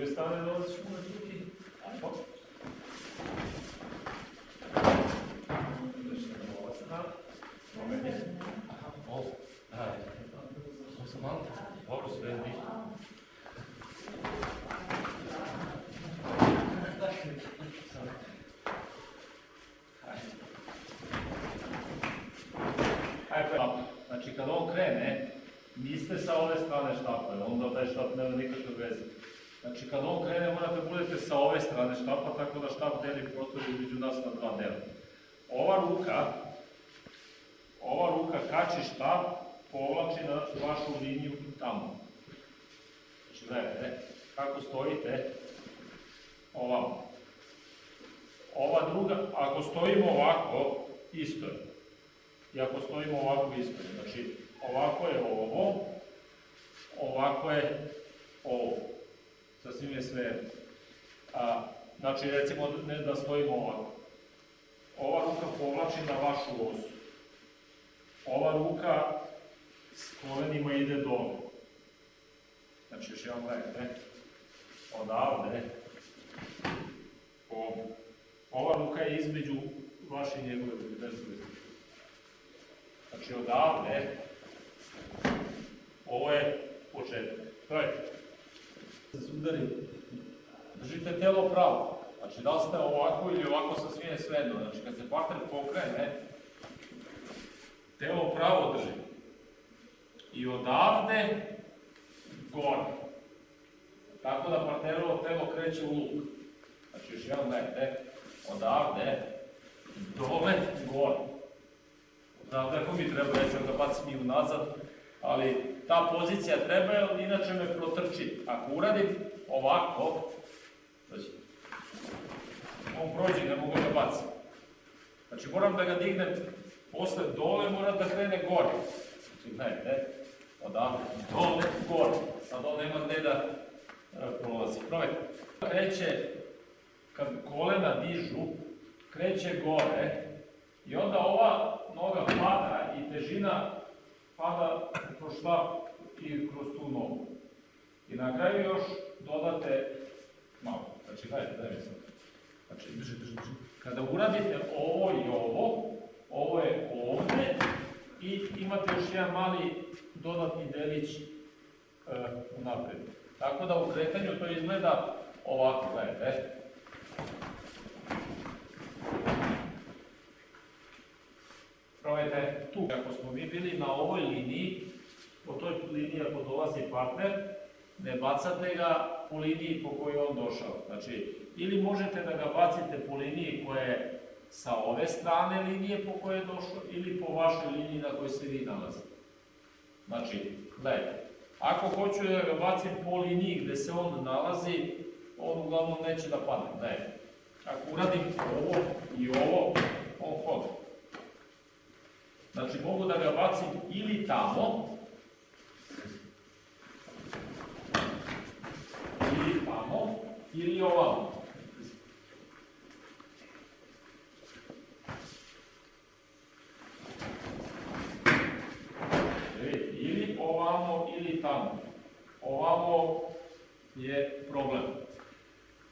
Göstermeler bazı çıkmadı. Znači kad on krene, morate budete sa ove strane štapa, tako da štap deli prostor između nas na dva dela. Ova ruka, ova ruka kači štap, povlači na vašu liniju tamo. Znači gledajte, kako stojite, ovamo. Ova druga, ako stojimo ovako, isto je. I ako stojimo ovako, isto je. Znači, ovako je ovo, ovako je ovo. Sasvim je sve. A, znači, recimo ne da stojimo ovako. Ova ruka povlači na vašu osu. Ova ruka s kolenima ide dole. Znači, još jedan gledajte. Odavde. Ovdje. Ova ruka je između vaše i njegove ruke. Znači odavde, ovo je početak. Gledajte. Da se udari. Držite telo pravo. Znači da li ste ovako ili ovako sa svije svedno. Znači kad se partner pokrene, telo pravo drži. I odavde, gore. Tako da partnerovo telo kreće u luk. Znači još jedan gledajte odavde, dole, gore. Odavde ako mi treba, ja ću da bacim i unazad, ali ta pozicija treba, jer inače me protrči. Ako uradim ovako, znači, on prođe, ne mogu da bacim. Znači moram da ga dignem posle dole, moram da krene gore. Znači, gledajte, odavde, dole, gore. Sad on nema gde da e, prolazi. Probajte. Kreće kad kolena dižu, kreće gore i onda ova noga pada i težina pada kroz štap i kroz tu nogu. I na kraju još dodate malo. Znači, gledajte, daj mi sad. Znači, drži, drži, drži. Kada uradite ovo i ovo, ovo je ovde i imate još jedan mali dodatni delić e, napred. Tako da u kretanju to izgleda ovako, gledajte. Probajte tu. Ako smo mi bili na ovoj liniji, po toj liniji ako dolazi partner, ne bacate ga po liniji po kojoj on došao. Znači, ili možete da ga bacite po liniji koja je sa ove strane linije po kojoj je došao, ili po vašoj liniji na kojoj se vi nalazite. Znači, gledajte, ako hoću da ga bacim po liniji gde se on nalazi, on uglavnom neće da padne. Gledajte, ako uradim ovo i ovo, on hoda. Znači, mogu da ga bacim ili tamo, ili tamo, ili ovamo. Ili ovamo, ili tamo. Ovamo je problem.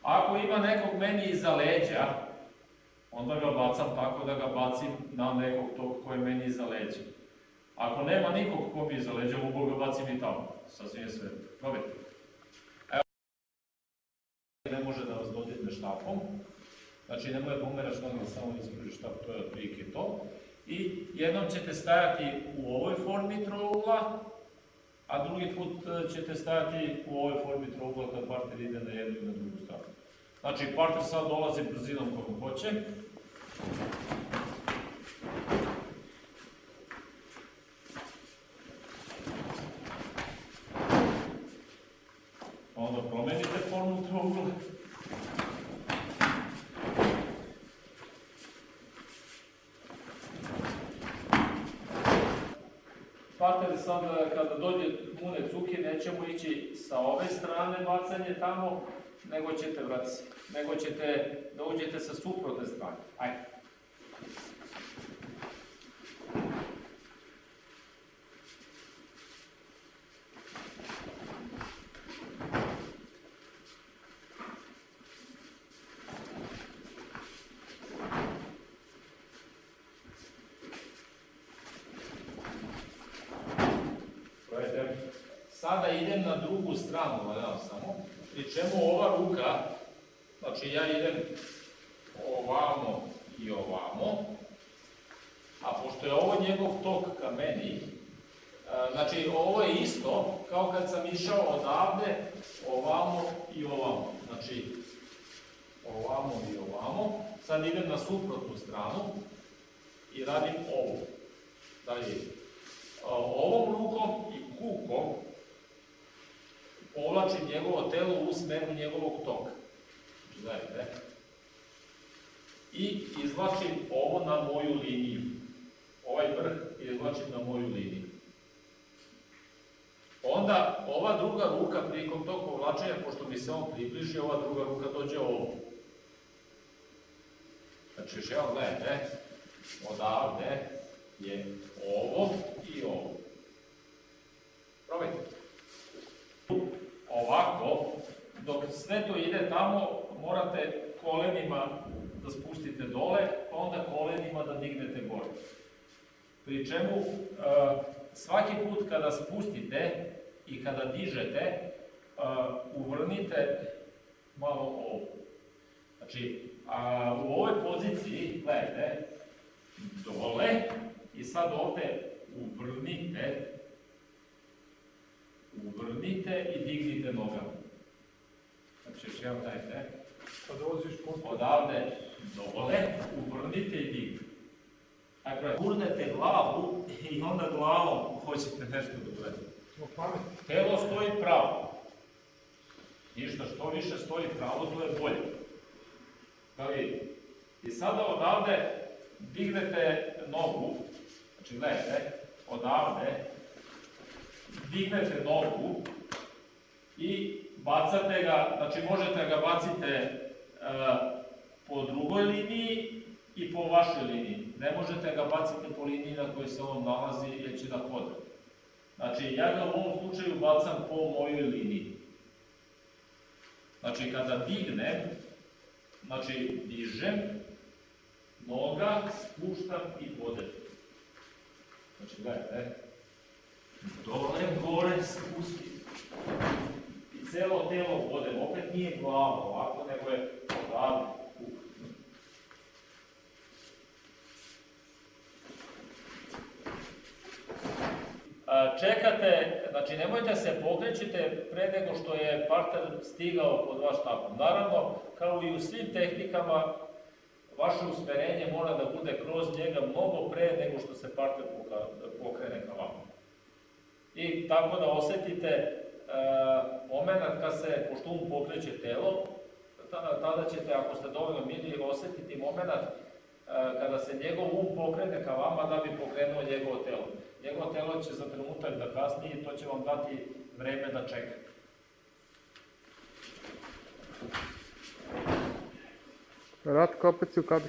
Ako ima nekog meni iza leđa, onda ga bacam tako da ga bacim na nekog tog koji je meni iza leđa. Ako nema nikog ko mi iza leđa, mogu ga bacim i tamo. Sasvim je sve. Probajte. Evo. Ne može da vas dodirne štapom. Znači, nemoj da pomeraš noge, samo ispruži štap, to je otprilike to. I jednom ćete stajati u ovoj formi trougla, a drugi put e, ćete stajati u ovoj formi trougla kad partner ide na jednu i na drugu stranu. Znači, partner sad dolazi brzinom kojom hoće. Onda promenite formu trougla. Partner sad, kada dođe mune cuki, nećemo ići sa ove strane bacanje tamo, не го чете, брат, не го чете, да со супротне страни. Ајде. Sada idem na drugu stranu, valjam samo, pri čemu ova ruka, znači ja idem ovamo i ovamo, a pošto je ovo njegov tok ka meni, a, znači ovo je isto kao kad sam išao odavde, ovamo i ovamo. Znači, ovamo i ovamo. Sad idem na suprotnu stranu i radim ovo. Dalje, a, ovom rukom i kukom povlačim njegovo telo u smeru njegovog toka. Gledajte. I izvlačim ovo na moju liniju. Ovaj vrh izvlačim na moju liniju. Onda ova druga ruka prilikom tog povlačenja, pošto mi se on približi, ova druga ruka dođe ovdje. Znači, još evo gledajte, odavde je ovo i ovo. Probajte. Ovako, dok sve to ide tamo, morate kolenima da spustite dole, pa onda kolenima da dignete gore. Pri čemu e, svaki put kada spustite i kada dižete, e, uvrnite malo ovo. Znači, a, u ovoj poziciji, gledajte, dole i sad ovde uvrnite, uvrnite i dignite nogama. Još jedan dajte. Kad dolaziš po Odavde dole, uvrnite i dignite. Dakle, gurnete glavu i onda glavom hoćete nešto da uradite. Telo stoji pravo. Ništa, što više stoji pravo, to je bolje. Da. I sada odavde dignete nogu, znači gledajte, odavde dignete nogu i bacate ga, znači možete ga bacite e, po drugoj liniji i po vašoj liniji. Ne možete ga baciti po liniji na kojoj se on nalazi jer će da hoda. Znači, ja ga u ovom slučaju bacam po mojoj liniji. Znači, kada dignem, znači, dižem, noga, spuštam i podem. Znači, gledajte, dole, gore, spusti. Celo telo podem, opet nije glava ovako, nego je odavde. kuk. A, Čekate, znači nemojte se pokrećite pre nego što je parter stigao pod vaš štapom. Naravno, kao i u svim tehnikama, vaše usmerenje mora da bude kroz njega mnogo pre nego što se parter poka- pokrene ka vama. I tako da osetite moment kad se, pošto um pokreće telo, tada, tada ćete, ako ste dovoljno mirni, osetiti moment e, kada se njegov um pokrene ka vama da bi pokrenuo njegovo telo. Njegovo telo će za trenutak da kasni i to će vam dati vreme da čekate. Ratko, opet si u kadru.